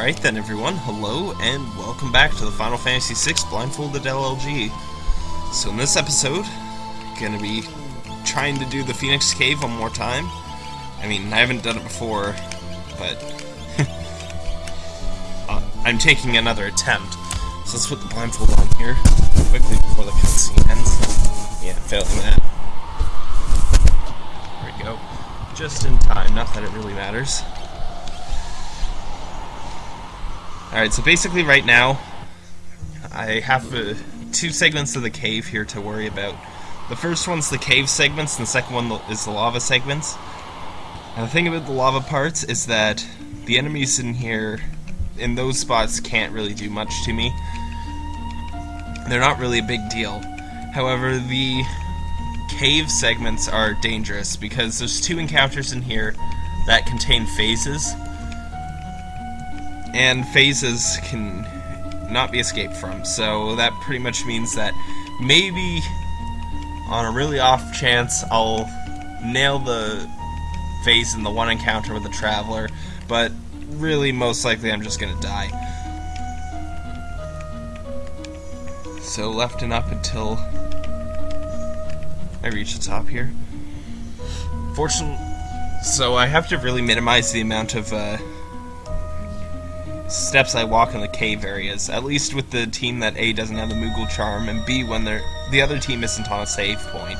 Alright then everyone, hello and welcome back to the Final Fantasy VI Blindfolded LLG. So in this episode, gonna be trying to do the Phoenix Cave one more time. I mean, I haven't done it before, but uh, I'm taking another attempt. So let's put the blindfold on here quickly before the cutscene ends. Yeah, failing that. There we go. Just in time, not that it really matters. Alright, so basically right now, I have uh, two segments of the cave here to worry about. The first one's the cave segments, and the second one is the lava segments. And the thing about the lava parts is that the enemies in here, in those spots, can't really do much to me. They're not really a big deal. However, the cave segments are dangerous because there's two encounters in here that contain phases and phases can not be escaped from. So that pretty much means that maybe on a really off chance I'll nail the phase in the one encounter with the Traveler, but really most likely I'm just gonna die. So left and up until I reach the top here. Fortunately, so I have to really minimize the amount of uh, steps I walk in the cave areas, at least with the team that A doesn't have the Moogle Charm, and B when they're, the other team isn't on a save point.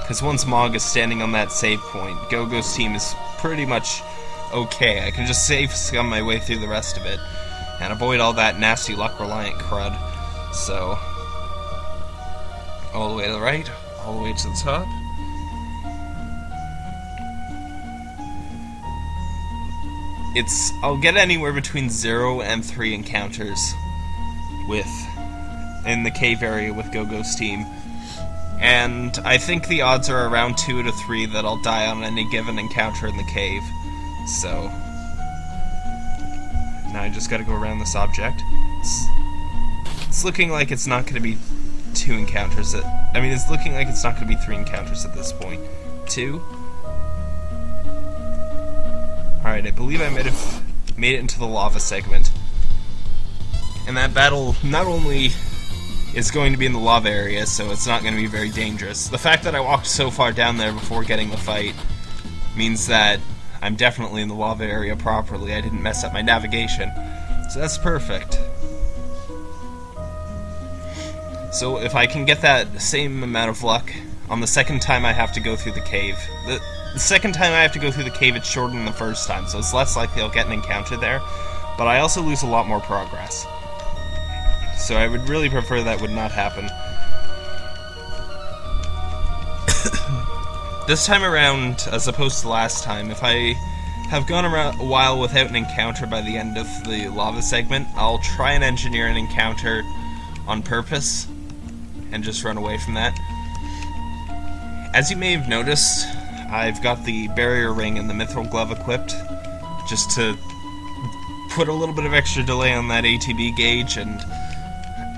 Because once Mog is standing on that save point, Gogo's team is pretty much okay. I can just save scum my way through the rest of it, and avoid all that nasty luck-reliant crud. So, all the way to the right, all the way to the top. It's I'll get anywhere between zero and three encounters with in the cave area with Gogo's team. And I think the odds are around two to three that I'll die on any given encounter in the cave. So now I just gotta go around this object. It's, it's looking like it's not gonna be two encounters at I mean it's looking like it's not gonna be three encounters at this point. Two? Alright, I believe I might have made it into the lava segment. And that battle not only is going to be in the lava area, so it's not going to be very dangerous. The fact that I walked so far down there before getting the fight means that I'm definitely in the lava area properly. I didn't mess up my navigation. So that's perfect. So if I can get that same amount of luck on the second time I have to go through the cave, the, the second time I have to go through the cave, it's shorter than the first time, so it's less likely I'll get an encounter there. But I also lose a lot more progress. So I would really prefer that would not happen. this time around, as opposed to last time, if I have gone around a while without an encounter by the end of the lava segment, I'll try and engineer an encounter on purpose and just run away from that. As you may have noticed, I've got the barrier ring and the mithril glove equipped, just to put a little bit of extra delay on that ATB gauge and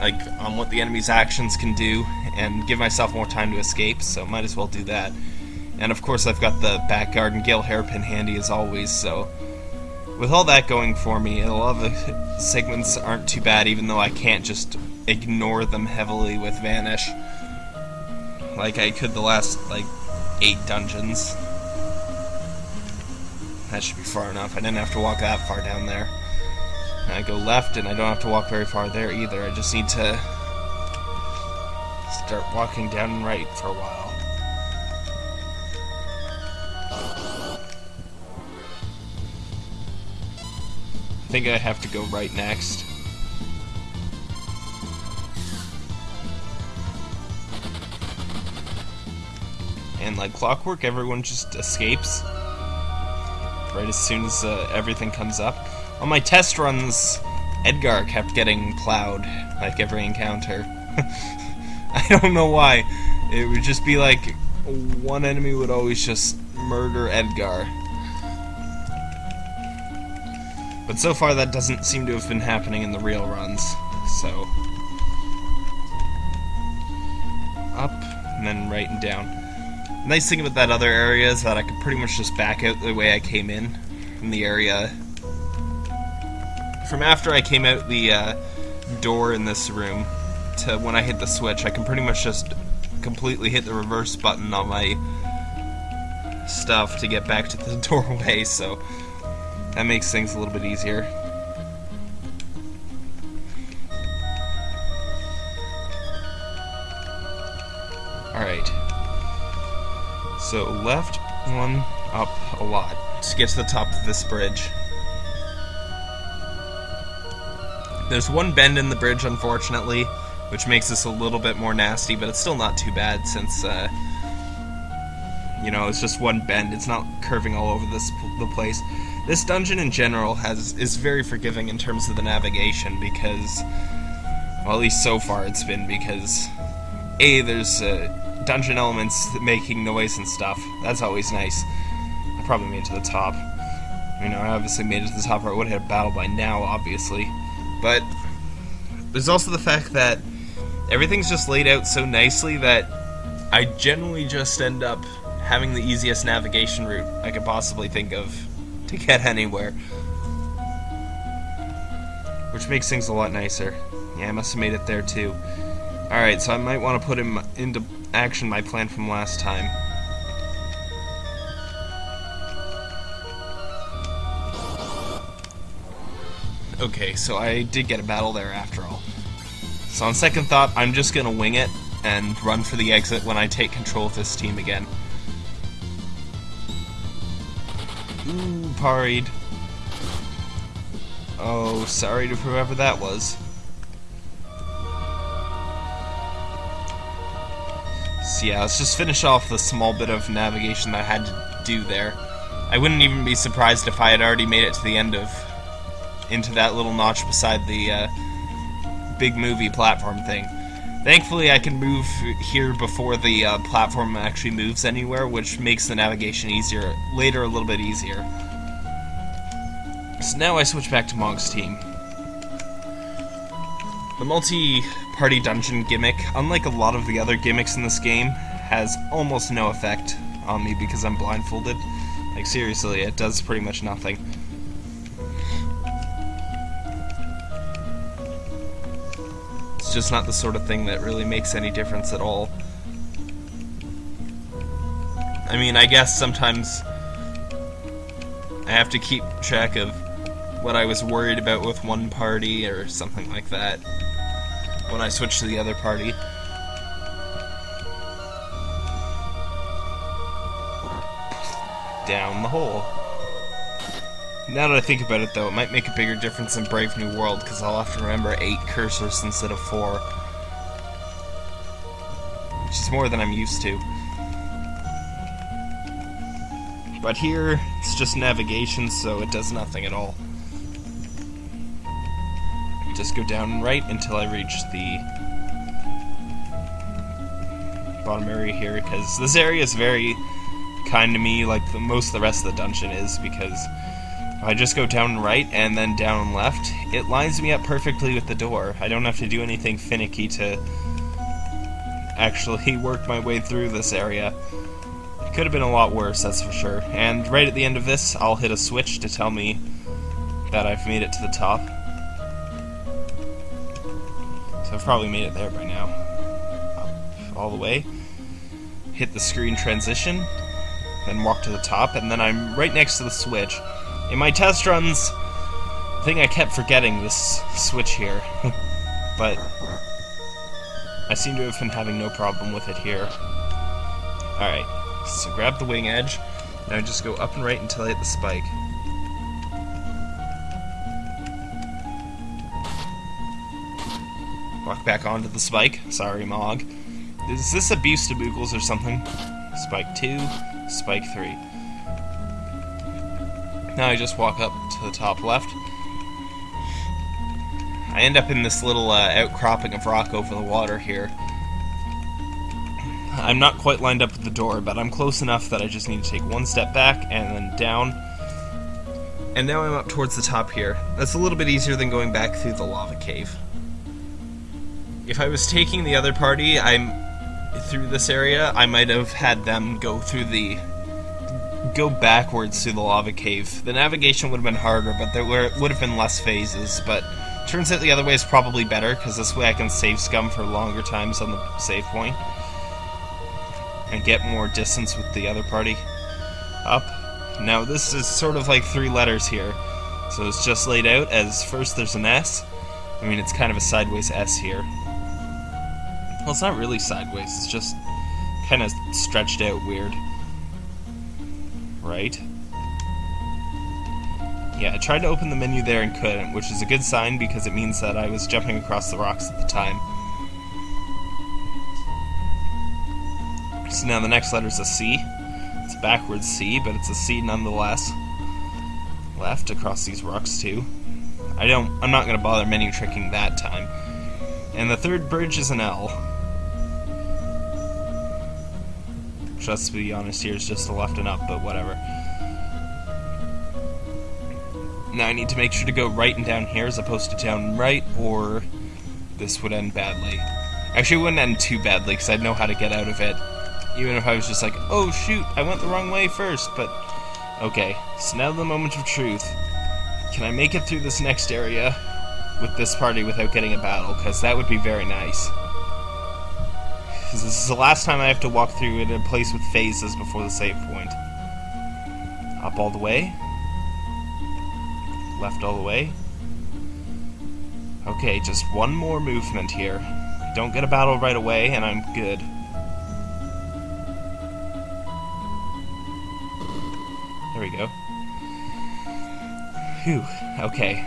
like on what the enemy's actions can do, and give myself more time to escape. So might as well do that. And of course, I've got the back guard and Gale hairpin handy as always. So with all that going for me, a lot of the segments aren't too bad, even though I can't just ignore them heavily with vanish like I could the last like eight dungeons. That should be far enough. I didn't have to walk that far down there. And I go left, and I don't have to walk very far there either. I just need to start walking down and right for a while. I think I have to go right next. Like clockwork, everyone just escapes right as soon as uh, everything comes up. On my test runs, Edgar kept getting plowed like every encounter. I don't know why. It would just be like one enemy would always just murder Edgar. But so far that doesn't seem to have been happening in the real runs, so... Up, and then right and down nice thing about that other area is that I could pretty much just back out the way I came in from the area from after I came out the uh, door in this room to when I hit the switch, I can pretty much just completely hit the reverse button on my stuff to get back to the doorway, so that makes things a little bit easier. So left one up a lot to get to the top of this bridge. There's one bend in the bridge, unfortunately, which makes this a little bit more nasty, but it's still not too bad since, uh, you know, it's just one bend. It's not curving all over this the place. This dungeon in general has is very forgiving in terms of the navigation because, well, at least so far it's been because, a there's uh, dungeon elements making noise and stuff. That's always nice. I probably made it to the top. You know, I obviously made it to the top, or I would have had a battle by now, obviously. But there's also the fact that everything's just laid out so nicely that I generally just end up having the easiest navigation route I could possibly think of to get anywhere. Which makes things a lot nicer. Yeah, I must have made it there too. Alright, so I might want to put him into action my plan from last time. Okay, so I did get a battle there after all. So on second thought, I'm just gonna wing it and run for the exit when I take control of this team again. Ooh, parried. Oh, sorry to whoever that was. So yeah, let's just finish off the small bit of navigation that I had to do there. I wouldn't even be surprised if I had already made it to the end of into that little notch beside the uh, big movie platform thing. Thankfully, I can move here before the uh, platform actually moves anywhere, which makes the navigation easier, later a little bit easier. So now I switch back to Mog's team. The multi-party dungeon gimmick, unlike a lot of the other gimmicks in this game, has almost no effect on me because I'm blindfolded. Like seriously, it does pretty much nothing. It's just not the sort of thing that really makes any difference at all. I mean, I guess sometimes I have to keep track of what I was worried about with one party or something like that when I switch to the other party. Down the hole. Now that I think about it, though, it might make a bigger difference in Brave New World, because I'll have to remember eight cursors instead of four. Which is more than I'm used to. But here, it's just navigation, so it does nothing at all. Just go down and right until I reach the bottom area here, because this area is very kind to me, like the, most of the rest of the dungeon is, because I just go down and right and then down and left, it lines me up perfectly with the door. I don't have to do anything finicky to actually work my way through this area. It could have been a lot worse, that's for sure. And right at the end of this, I'll hit a switch to tell me that I've made it to the top. I've probably made it there by now. Up all the way. Hit the screen transition, then walk to the top, and then I'm right next to the switch. In my test runs, I think I kept forgetting this switch here, but I seem to have been having no problem with it here. Alright, so grab the wing edge, now just go up and right until I hit the spike. Back onto the spike. Sorry, Mog. Is this abuse to Moogles or something? Spike 2, Spike 3. Now I just walk up to the top left. I end up in this little uh, outcropping of rock over the water here. I'm not quite lined up with the door, but I'm close enough that I just need to take one step back and then down. And now I'm up towards the top here. That's a little bit easier than going back through the lava cave. If I was taking the other party, I'm through this area, I might have had them go through the go backwards through the lava cave. The navigation would have been harder, but there were, would have been less phases, but turns out the other way is probably better, because this way I can save scum for longer times on the save point. And get more distance with the other party. Up. Now this is sort of like three letters here. So it's just laid out as first there's an S. I mean, it's kind of a sideways S here. Well, it's not really sideways, it's just kind of stretched out weird. Right? Yeah, I tried to open the menu there and couldn't, which is a good sign because it means that I was jumping across the rocks at the time. So now the next letter is a C. It's a backwards C, but it's a C nonetheless. Left across these rocks too. I don't. I'm not gonna bother menu tricking that time. And the third bridge is an L. Which, let's be honest, here is just a left and up, but whatever. Now I need to make sure to go right and down here as opposed to down right, or this would end badly. Actually, it wouldn't end too badly because I'd know how to get out of it. Even if I was just like, oh shoot, I went the wrong way first, but okay. So now the moment of truth. Can I make it through this next area with this party without getting a battle? Because that would be very nice. Because this is the last time I have to walk through in a place with phases before the save point. Up all the way. Left all the way. Okay, just one more movement here. Don't get a battle right away, and I'm good. There we go. Phew, okay.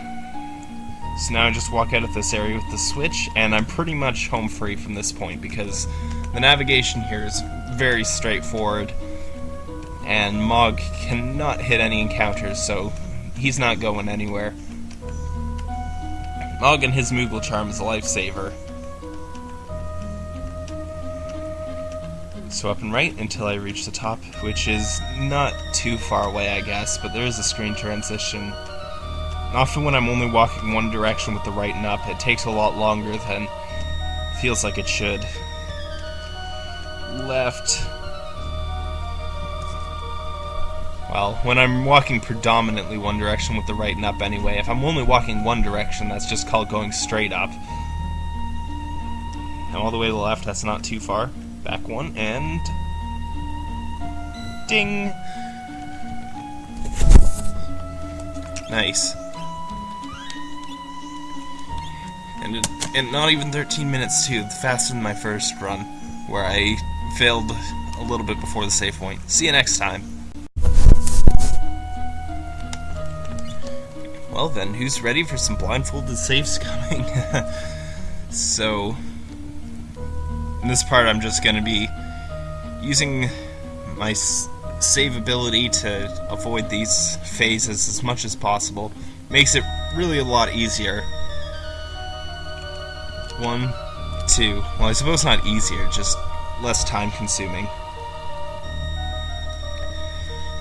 So now I just walk out of this area with the switch, and I'm pretty much home free from this point because the navigation here is very straightforward, and Mog cannot hit any encounters, so he's not going anywhere. Mog and his Moogle Charm is a lifesaver. So up and right until I reach the top, which is not too far away, I guess, but there is a screen transition Often when I'm only walking one direction with the right and up, it takes a lot longer than feels like it should. Left. Well, when I'm walking predominantly one direction with the right and up anyway, if I'm only walking one direction, that's just called going straight up. And all the way to the left, that's not too far. Back one, and... Ding! Nice. And, and not even 13 minutes too, faster than my first run, where I failed a little bit before the save point. See you next time. Well then, who's ready for some blindfolded saves coming? so, in this part I'm just going to be using my save ability to avoid these phases as much as possible. Makes it really a lot easier. One, two. Well, I suppose not easier, just less time consuming.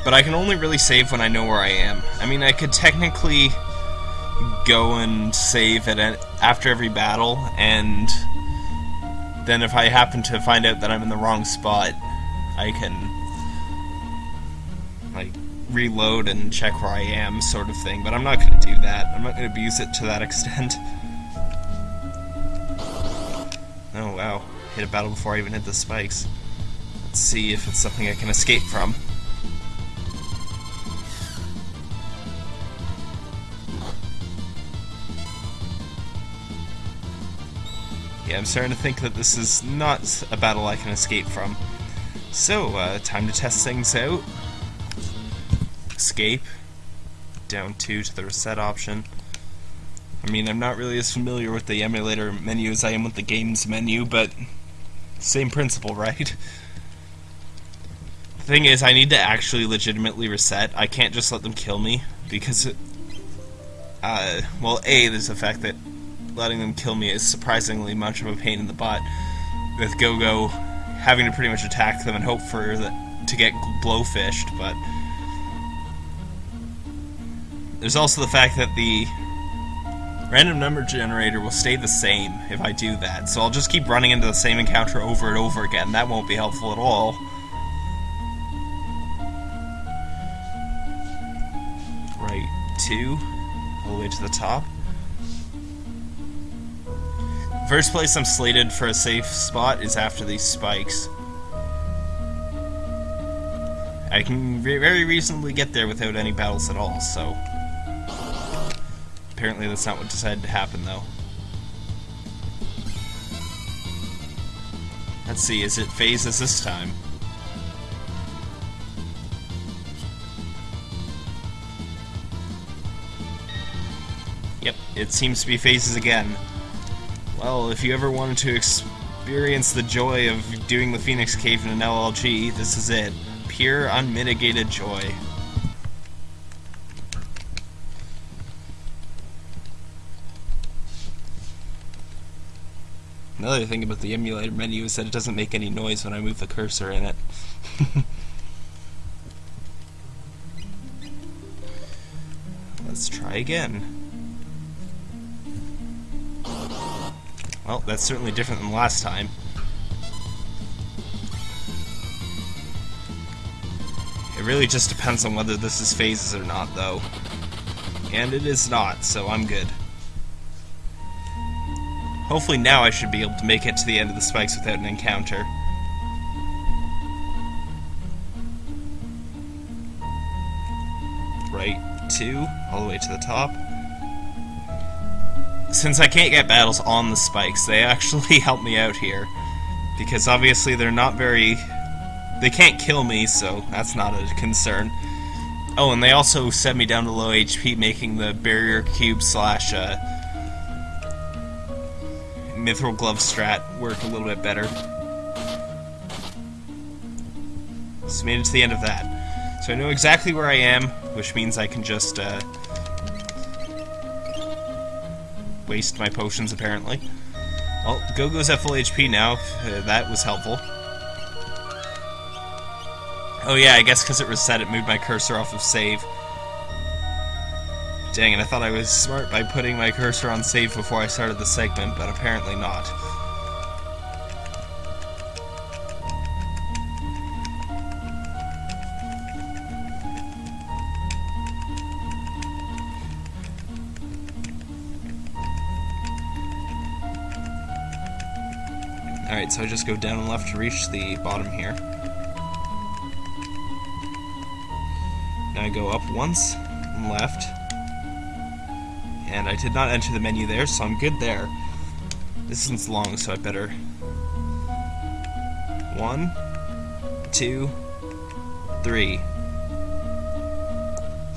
But I can only really save when I know where I am. I mean, I could technically go and save at after every battle, and then if I happen to find out that I'm in the wrong spot, I can like reload and check where I am, sort of thing. But I'm not going to do that. I'm not going to abuse it to that extent. Oh wow, hit a battle before I even hit the spikes. Let's see if it's something I can escape from. Yeah, I'm starting to think that this is not a battle I can escape from. So, uh, time to test things out. Escape. Down 2 to the reset option. I mean, I'm not really as familiar with the emulator menu as I am with the games menu, but same principle, right? The thing is, I need to actually legitimately reset. I can't just let them kill me, because, uh, well, A, there's the fact that letting them kill me is surprisingly much of a pain in the butt, with Go-Go having to pretty much attack them and hope for the, to get blowfished, but there's also the fact that the Random number generator will stay the same if I do that, so I'll just keep running into the same encounter over and over again. That won't be helpful at all. Right, two, all the way to the top. First place I'm slated for a safe spot is after these spikes. I can very reasonably get there without any battles at all, so Apparently that's not what decided to happen, though. Let's see, is it phases this time? Yep, it seems to be phases again. Well, if you ever wanted to experience the joy of doing the Phoenix Cave in an LLG, this is it. Pure, unmitigated joy. Another thing about the emulator menu is that it doesn't make any noise when I move the cursor in it. Let's try again. Well, that's certainly different than last time. It really just depends on whether this is phases or not, though. And it is not, so I'm good. Hopefully now I should be able to make it to the end of the spikes without an encounter. Right, two, all the way to the top since I can't get battles on the spikes, they actually help me out here. Because obviously they're not very... They can't kill me, so that's not a concern. Oh, and they also set me down to low HP, making the barrier cube slash uh, mithril glove strat work a little bit better. So made it to the end of that. So I know exactly where I am, which means I can just uh, waste my potions, apparently. Well, Go-Go's at full HP now. Uh, that was helpful. Oh yeah, I guess because it reset, it moved my cursor off of save. Dang it, I thought I was smart by putting my cursor on save before I started the segment, but apparently not. Alright, so I just go down and left to reach the bottom here. Now I go up once and left. And I did not enter the menu there, so I'm good there. This isn't long, so I better... One, two, three.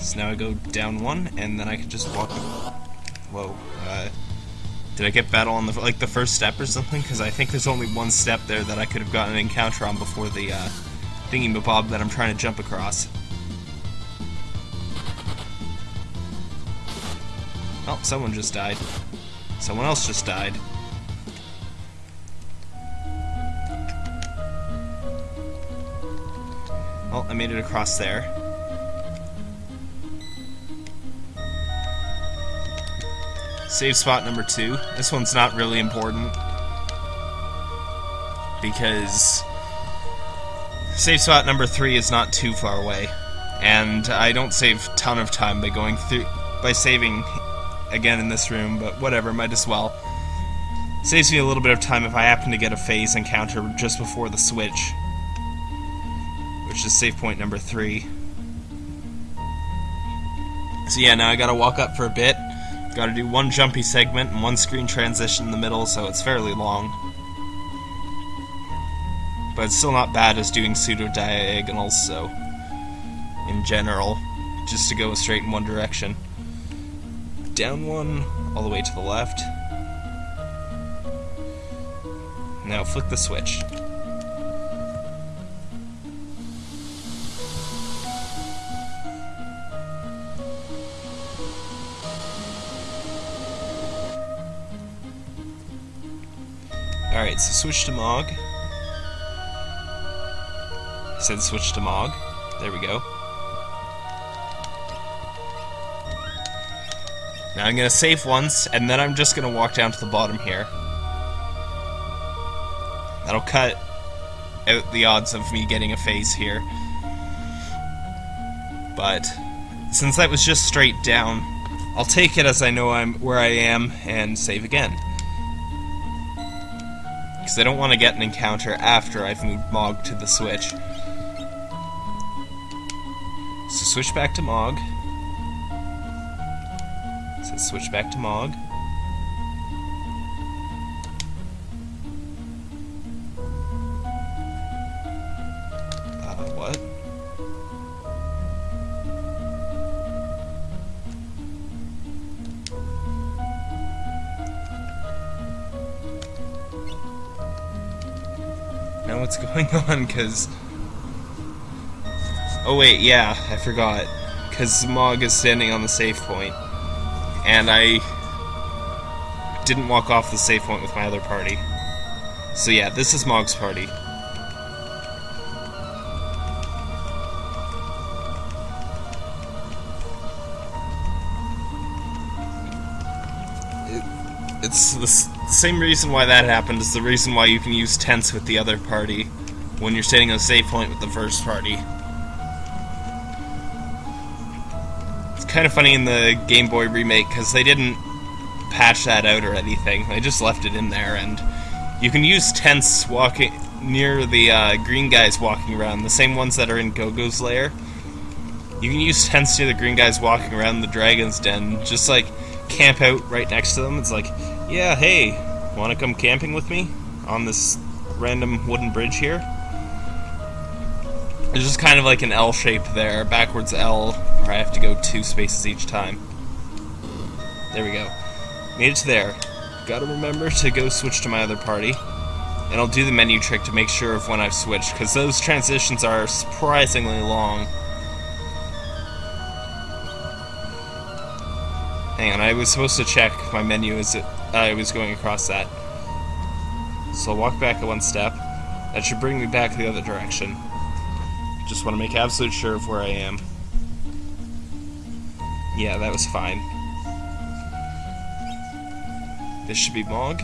So now I go down one, and then I can just walk... Whoa, uh... Did I get battle on the like the first step or something? Because I think there's only one step there that I could have gotten an encounter on before the uh, thingy mabob that I'm trying to jump across. Oh, someone just died. Someone else just died. Oh, I made it across there. Save spot number two. This one's not really important. Because save spot number three is not too far away. And I don't save ton of time by going through by saving again in this room, but whatever, might as well. Saves me a little bit of time if I happen to get a phase encounter just before the switch. Which is save point number three. So yeah, now I gotta walk up for a bit. Got to do one jumpy segment and one screen transition in the middle, so it's fairly long. But it's still not bad as doing pseudo-diagonals, so... In general, just to go straight in one direction. Down one, all the way to the left. Now flick the switch. Alright, so switch to Mog. Said switch to Mog. There we go. Now I'm to save once, and then I'm just to walk down to the bottom here. That'll cut out the odds of me getting a phase here. But since that was just straight down, I'll take it as I know I'm where I am and save again. Because I don't want to get an encounter after I've moved Mog to the switch. So switch back to Mog. So let's switch back to Mog. Uh, what? Now what's going on? Because Oh wait, yeah, I forgot. Because Mog is standing on the save point, and I didn't walk off the save point with my other party. So yeah, this is Mog's party. it's the same reason why that happened is the reason why you can use tents with the other party when you're standing on a save point with the first party. Kind of funny in the Game Boy remake because they didn't patch that out or anything. They just left it in there, and you can use tents walking near the uh, green guys walking around, the same ones that are in Go-Go's lair. You can use tents near the green guys walking around the dragon's den, just like camp out right next to them. It's like, yeah, hey, want to come camping with me on this random wooden bridge here? It's just kind of like an L shape there, backwards L, I have to go two spaces each time. There we go. Made it to there. Gotta remember to go switch to my other party. And I'll do the menu trick to make sure of when I've switched, because those transitions are surprisingly long. Hang on, I was supposed to check my menu as it, I was going across that. So I'll walk back one step. That should bring me back the other direction. Just want to make absolute sure of where I am. Yeah, that was fine. This should be Mog.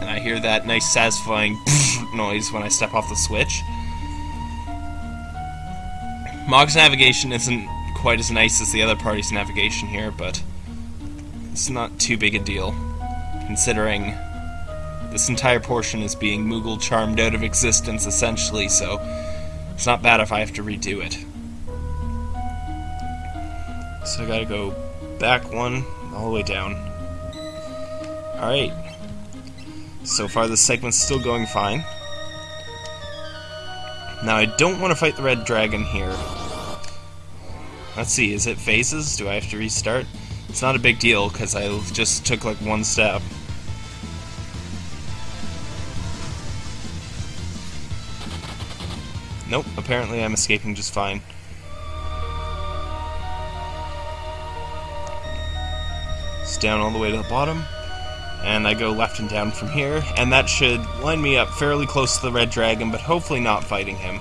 And I hear that nice satisfying noise when I step off the switch. Mog's navigation isn't quite as nice as the other party's navigation here, but it's not too big a deal, considering this entire portion is being Moogle charmed out of existence, essentially, so it's not bad if I have to redo it. So I gotta go back one, all the way down. Alright. So far this segment's still going fine. Now I don't want to fight the red dragon here. Let's see, is it phases? Do I have to restart? It's not a big deal, because I just took like one step. Nope, apparently I'm escaping just fine. It's down all the way to the bottom, and I go left and down from here, and that should line me up fairly close to the red dragon, but hopefully not fighting him.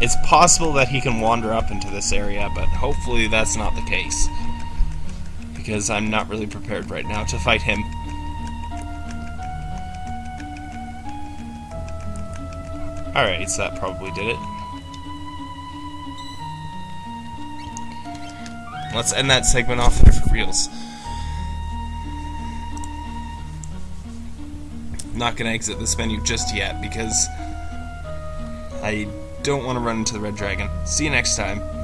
It's possible that he can wander up into this area, but hopefully that's not the case. Because I'm not really prepared right now to fight him. Alright, so that probably did it. Let's end that segment off there for reals. Not gonna exit this menu just yet because I don't want to run into the red dragon. See you next time.